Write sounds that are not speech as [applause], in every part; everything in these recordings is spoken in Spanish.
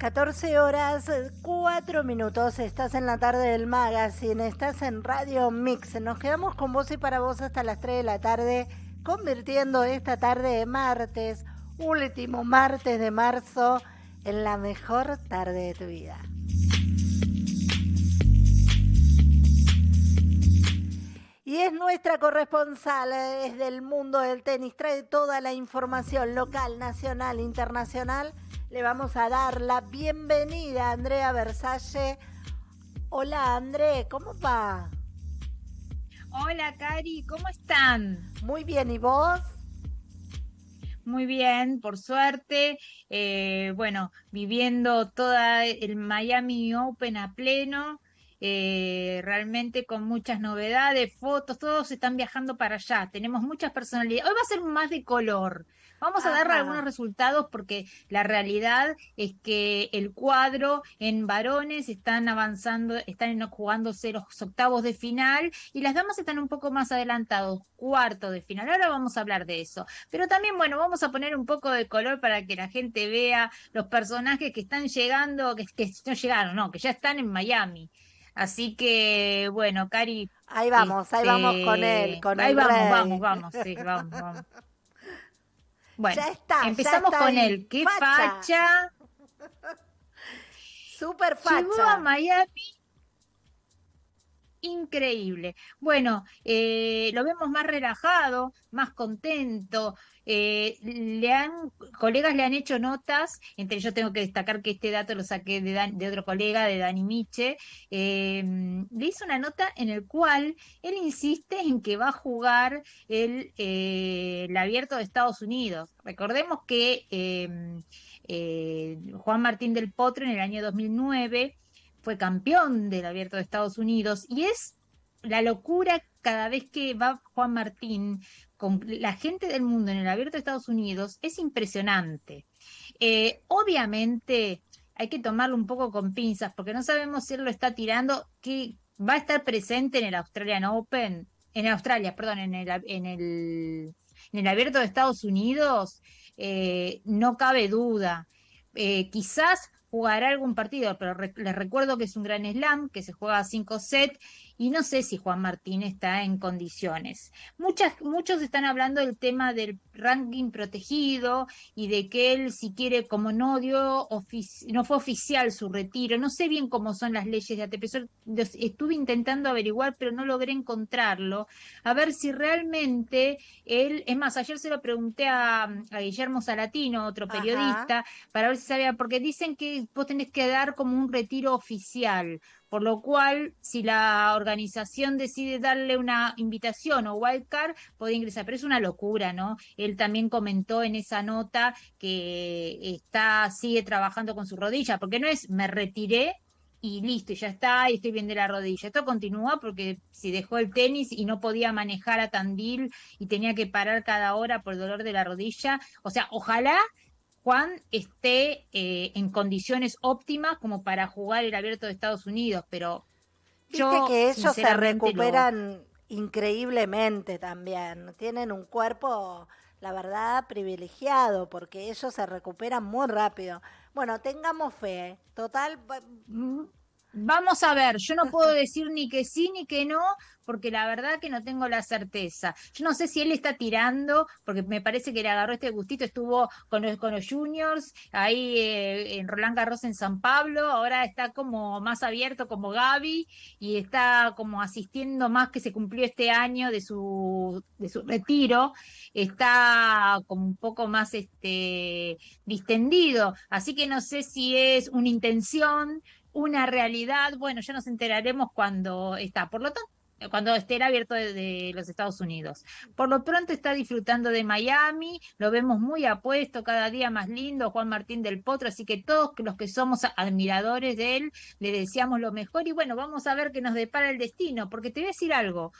14 horas, 4 minutos, estás en la tarde del magazine, estás en Radio Mix. Nos quedamos con vos y para vos hasta las 3 de la tarde, convirtiendo esta tarde de martes, último martes de marzo, en la mejor tarde de tu vida. Y es nuestra corresponsal desde el mundo del tenis, trae toda la información local, nacional, internacional le vamos a dar la bienvenida a Andrea Versace. Hola André, ¿cómo va? Hola Cari, ¿cómo están? Muy bien, ¿y vos? Muy bien, por suerte. Eh, bueno, viviendo toda el Miami Open a pleno. Eh, realmente con muchas novedades, fotos, todos están viajando para allá. Tenemos muchas personalidades. Hoy va a ser más de color. Vamos a dar algunos resultados porque la realidad es que el cuadro en varones están avanzando, están jugándose los octavos de final y las damas están un poco más adelantados, cuarto de final. Ahora vamos a hablar de eso. Pero también, bueno, vamos a poner un poco de color para que la gente vea los personajes que están llegando, que, que no llegaron, no, que ya están en Miami. Así que, bueno, Cari. Ahí vamos, ahí vamos con él, este, con Ahí vamos, vamos, vamos, sí, vamos, vamos. [laughs] Bueno, ya está, empezamos con él. ¿Qué facha? [laughs] Super facha. Llegó a Miami. Increíble. Bueno, eh, lo vemos más relajado, más contento. Eh, le han, colegas le han hecho notas, entre ellos tengo que destacar que este dato lo saqué de, otro colega, de Dani Miche, eh, le hizo una nota en el cual él insiste en que va a jugar el, eh, el abierto de Estados Unidos. Recordemos que em, Juan Martín del Potro en el año 2009 fue campeón del abierto de Estados Unidos y es la locura cada vez que va Juan Martín con la gente del mundo en el abierto de Estados Unidos es impresionante. Eh, obviamente hay que tomarlo un poco con pinzas porque no sabemos si él lo está tirando, que va a estar presente en el Australian Open, en Australia, perdón, en el, en el, en el abierto de Estados Unidos, eh, no cabe duda. Eh, quizás jugará algún partido, pero les recuerdo que es un gran slam, que se juega a cinco sets y no sé si Juan Martín está en condiciones. Muchas, muchos están hablando del tema del ranking protegido y de que él si quiere, como no dio, no fue oficial su retiro, no sé bien cómo son las leyes de ATP, estuve intentando averiguar pero no logré encontrarlo, a ver si realmente él, es más, ayer se lo pregunté a, Guillermo Salatino, otro periodista, para ver si sabía, porque dicen que vos tenés que dar como un retiro oficial, por lo cual, si la organización decide darle una invitación o wildcard, puede ingresar. Pero es una locura, ¿no? Él también comentó en esa nota que está, sigue trabajando con su rodilla, porque no es me retiré y listo, ya está, y estoy bien de la rodilla. Esto continúa porque si dejó el tenis y no podía manejar a Tandil y tenía que parar cada hora por dolor de la rodilla. O sea, ojalá Juan esté eh, en condiciones óptimas como para jugar el abierto de Estados Unidos, pero Viste que ellos se recuperan increíblemente también, tienen un cuerpo, la verdad, privilegiado, porque ellos se recuperan muy rápido. Bueno, tengamos fe, total... Vamos a ver, yo no puedo decir ni que sí ni que no, porque la verdad que no tengo la certeza. Yo no sé si él está tirando, porque me parece que le agarró este gustito, estuvo con los, con los juniors, ahí eh, en Roland Garros en San Pablo, ahora está como más abierto como Gaby y está como asistiendo más que se cumplió este año de su, de su retiro, está como un poco más este, distendido, así que no sé si es una intención, una realidad, bueno, ya nos enteraremos cuando está. Por lo tanto, cuando esté abierto de, los Estados Unidos. Por lo pronto está disfrutando de Miami, lo vemos muy apuesto, cada día más lindo, Juan Martín del Potro, así que todos los que somos admiradores de él, le deseamos lo mejor y bueno, vamos a ver qué nos depara el destino, porque te voy a decir algo.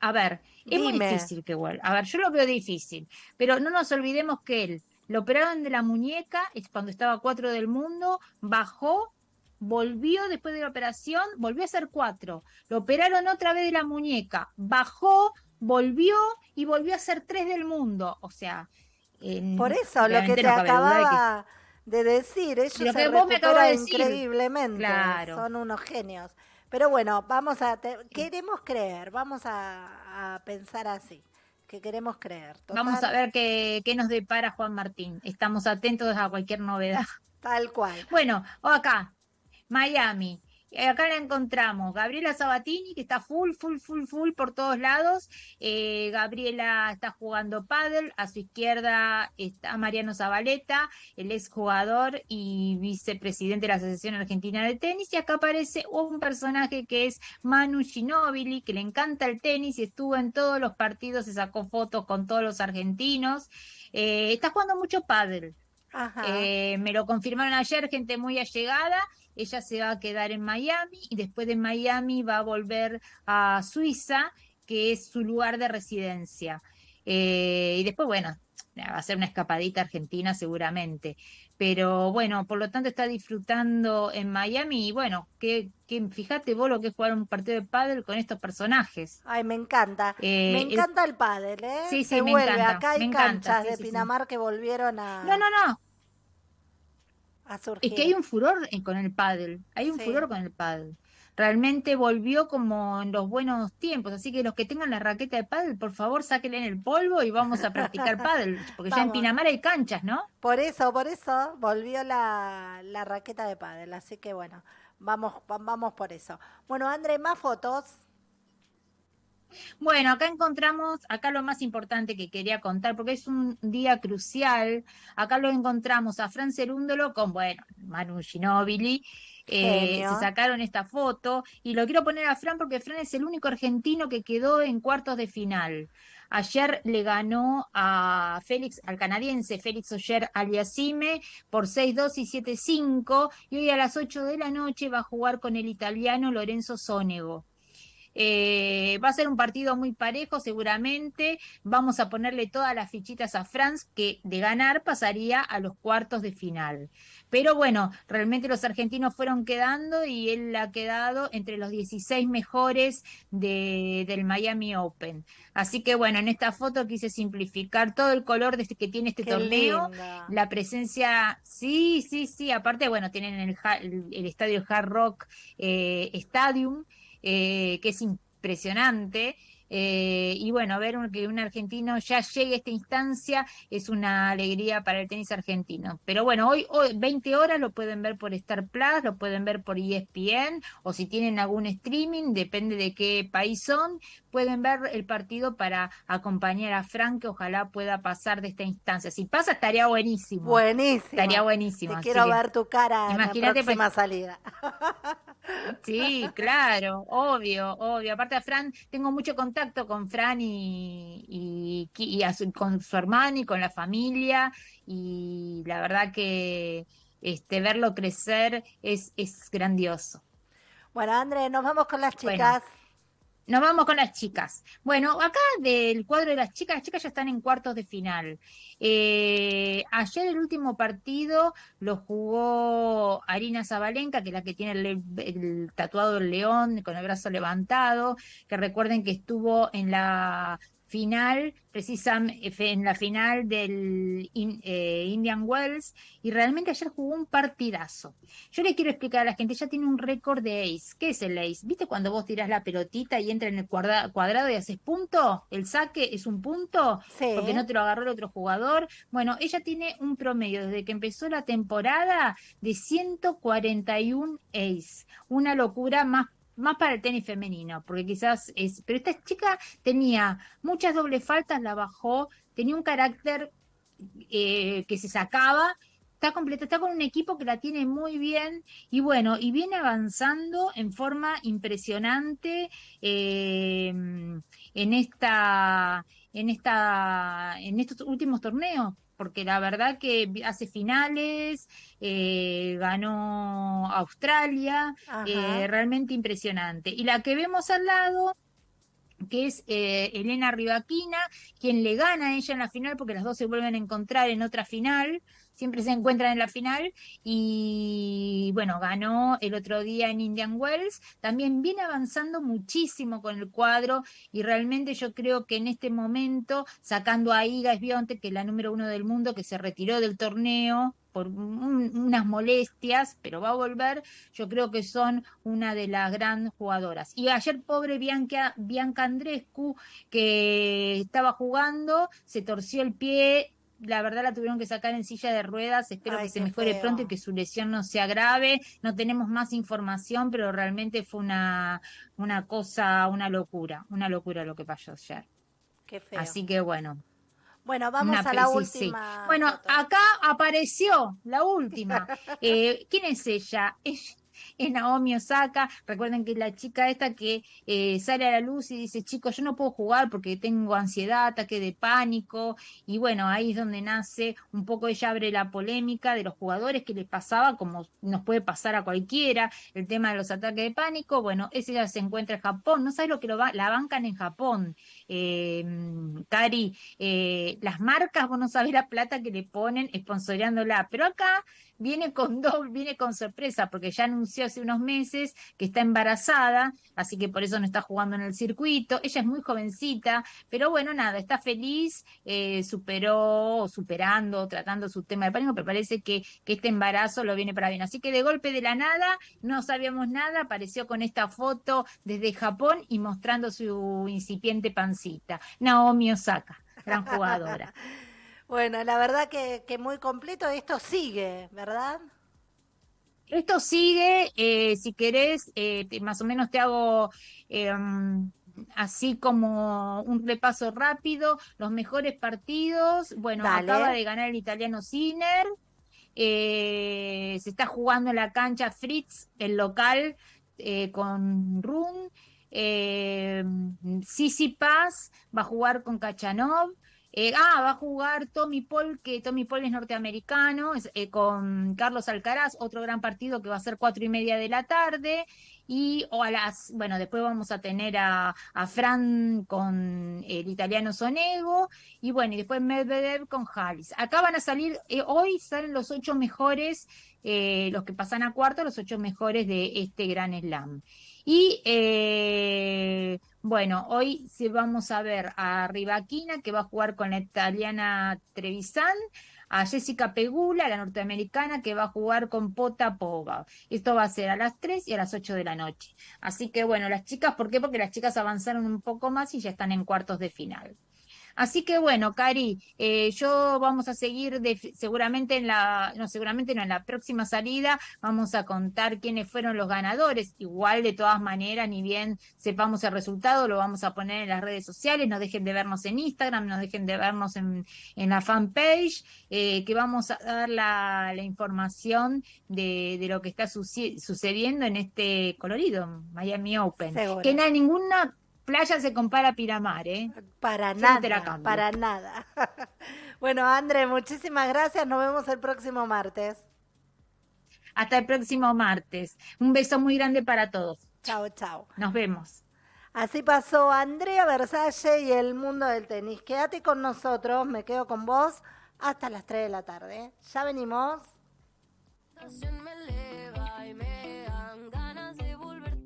A ver, es muy difícil que vuelva. A ver, yo lo veo difícil, pero no nos olvidemos que él lo operaron de la muñeca, es cuando estaba cuatro del mundo, bajó volvió después de la operación, volvió a ser cuatro. Lo operaron otra vez de la muñeca, bajó, volvió y volvió a ser tres del mundo. O sea, por eso lo que te acababa, de decir. Ellos se recuperan increíblemente. Claro. Son unos genios. Pero bueno, vamos a queremos creer, vamos a, pensar así, que queremos creer. Vamos a ver qué, qué nos depara Juan Martín. Estamos atentos a cualquier novedad. Tal cual. Bueno, acá, Miami. Eh, acá la encontramos, Gabriela Sabatini, que está full, full, full, full por todos lados. Eh, Gabriela está jugando pádel, a su izquierda está Mariano Zabaleta, el exjugador y vicepresidente de la Asociación Argentina de Tenis. Y acá aparece un personaje que es Manu Ginóbili, que le encanta el tenis y estuvo en todos los partidos, se sacó fotos con todos los argentinos. Eh, está jugando mucho pádel. Me lo confirmaron ayer, gente muy allegada ella se va a quedar en Miami y después de Miami va a volver a Suiza, que es su lugar de residencia. Eh, y después, bueno, va a ser una escapadita argentina seguramente. Pero bueno, por lo tanto está disfrutando en Miami y bueno, que, que fíjate vos lo que es jugar un partido de pádel con estos personajes. Ay, me encanta. me eh, encanta el, pádel, ¿eh? Sí, sí, me Encanta, Acá hay canchas de Pinamar que volvieron a... No, no, no. Es que hay un furor con el pádel, hay un furor con el pádel. Realmente volvió como en los buenos tiempos, así que los que tengan la raqueta de pádel, por favor, sáquenle en el polvo y vamos a practicar [laughs] pádel, porque ya en Pinamar hay canchas, ¿no? Por eso, por eso volvió la, la raqueta de pádel, así que bueno, vamos, vamos por eso. Bueno, André, más fotos. Bueno, acá encontramos, acá lo más importante que quería contar, porque es un día crucial, acá lo encontramos a Fran Cerúndolo con, bueno, Manu Ginóbili, eh, se sacaron esta foto y lo quiero poner a Fran porque Fran es el único argentino que quedó en cuartos de final. Ayer le ganó a Félix, al canadiense Félix Oyer Aliasime por 6-2 y 7-5 y hoy a las 8 de la noche va a jugar con el italiano Lorenzo Sonego. Eh, va a ser un partido muy parejo seguramente. Vamos a ponerle todas las fichitas a France, que de ganar pasaría a los cuartos de final. Pero bueno, realmente los argentinos fueron quedando y él ha quedado entre los 16 mejores de, del Miami Open. Así que bueno, en esta foto quise simplificar todo el color de este, que tiene este torneo. La presencia, sí, sí, sí. Aparte, bueno, tienen el, el, estadio Hard Rock eh, Stadium eh, que es impresionante. Eh, y bueno, ver que un argentino ya llegue a esta instancia es una alegría para el tenis argentino. Pero bueno, hoy, hoy 20 horas lo pueden ver por Star Plus, lo pueden ver por ESPN o si tienen algún streaming, depende de qué país son, pueden ver el partido para acompañar a Frank, que ojalá pueda pasar de esta instancia. Si pasa, estaría buenísimo. Buenísimo. Estaría buenísimo. Te quiero ver tu cara en la pues, próxima salida. [laughs] Sí, claro, obvio, obvio. Aparte de Fran, tengo mucho contacto con Fran y, y, con su hermano y con la familia y la verdad que este verlo crecer es, es grandioso. Bueno, André, nos vamos con las chicas. Nos vamos con las chicas. Bueno, acá del cuadro de las chicas, las chicas ya están en cuartos de final. Eh, ayer el último partido lo jugó Arina Zabalenka, que es la que tiene el, el, tatuado del león con el brazo levantado, que recuerden que estuvo en la final, precisamente en la final del eh, Indian Wells, y realmente ayer jugó un partidazo. Yo le quiero explicar a la gente, ya tiene un récord de ace. ¿Qué es el ace? ¿Viste cuando vos tirás la pelotita y entra en el cuadrado y haces punto? ¿El saque es un punto? Porque no te lo agarró el otro jugador. Bueno, ella tiene un promedio desde que empezó la temporada de 141 ace. Una locura más más para el tenis femenino, porque quizás es, pero esta chica tenía muchas dobles faltas, la bajó, tenía un carácter eh, que se sacaba, está completa, está con un equipo que la tiene muy bien y bueno, y viene avanzando en forma impresionante eh, en esta, en esta, en estos últimos torneos porque la verdad que hace finales, eh, ganó Australia, eh, realmente impresionante. Y la que vemos al lado que es eh, Elena Rivaquina, quien le gana a ella en la final, porque las dos se vuelven a encontrar en otra final, siempre se encuentran en la final y bueno, ganó el otro día en Indian Wells, también viene avanzando muchísimo con el cuadro y realmente yo creo que en este momento, sacando a Iga Esbionte, que es la número uno del mundo, que se retiró del torneo, por unas molestias, pero va a volver. Yo creo que son una de las grandes jugadoras. Y ayer, pobre Bianca, Bianca Andrescu, que estaba jugando, se torció el pie, la verdad la tuvieron que sacar en silla de ruedas, espero que se mejore pronto y que su lesión no sea grave, no tenemos más información, pero realmente fue una, una cosa, una locura, una locura lo que pasó ayer. Qué feo. Así que bueno. Bueno, vamos a la última. Bueno, acá apareció la última. [laughs] Eh, ¿Quién es ella? Es es Naomi Osaka. Recuerden que la chica esta que eh, sale a la luz y dice, chicos, yo no puedo jugar porque tengo ansiedad, ataque de pánico. Y bueno, ahí es donde nace un poco, ella abre la polémica de los jugadores que les pasaba, como nos puede pasar a cualquiera, el tema de los ataques de pánico. Bueno, ella se encuentra en Japón. No sabes lo que lo va, la bancan en Japón. Eh, Cari, eh, las marcas, vos no sabés la plata que le ponen esponsoreándola, pero acá viene con doble, viene con sorpresa, porque ya anunció hace unos meses que está embarazada, así que por eso no está jugando en el circuito. Ella es muy jovencita, pero bueno, nada, está feliz, eh, superó, superando, tratando su tema de pánico, pero parece que, que este embarazo lo viene para bien. Así que de golpe de la nada, no sabíamos nada, apareció con esta foto desde Japón y mostrando su incipiente pancita. Naomi Osaka, gran jugadora. [laughs] Bueno, la verdad que, que muy completo. Esto sigue, ¿verdad? Esto sigue, eh, si querés, eh, más o menos te hago em, así como un repaso rápido, los mejores partidos. Bueno, acaba de ganar el italiano Sinner, eh, se está jugando en la cancha Fritz, el local, con Run. Sisi Paz va a jugar con Kachanov. Eh, ah, va a jugar Tommy Paul, que Tommy Paul es norteamericano, eh, con Carlos Alcaraz, otro gran partido que va a ser cuatro y media de la tarde. Y o a las, bueno, después vamos a tener a, Fran con el italiano Sonego, y bueno, y después Medvedev con Halis. Acá van a salir, eh, hoy salen los ocho mejores, los que pasan a cuarto, los ocho mejores de este gran slam. Y bueno, hoy sí vamos a ver a Rivaquina, que va a jugar con la italiana Trevisan, a Jessica Pegula, la norteamericana, que va a jugar con Pota Pova. Esto va a ser a las 3 y a las 8 de la noche. Así que bueno, las chicas, ¿por qué? Porque las chicas avanzaron un poco más y ya están en cuartos de final. Así que bueno, Cari, eh, yo vamos a seguir seguramente en la, no, seguramente no, en la próxima salida vamos a contar quiénes fueron los ganadores. Igual de todas maneras, ni bien sepamos el resultado, lo vamos a poner en las redes sociales, no dejen de vernos en Instagram, no dejen de vernos en, la fanpage, eh, que vamos a dar la, información de, lo que está sucediendo en este colorido Miami Open. Que no hay ninguna playa se compara a Piramar, ¿eh? Para nada, para nada. [laughs] bueno, André, muchísimas gracias. Nos vemos el próximo martes. Hasta el próximo martes. Un beso muy grande para todos. Chao, chao. Nos vemos. Así pasó Andrea Versalle y el mundo del tenis. Quédate con nosotros, me quedo con vos hasta las 3 de la tarde. Ya venimos.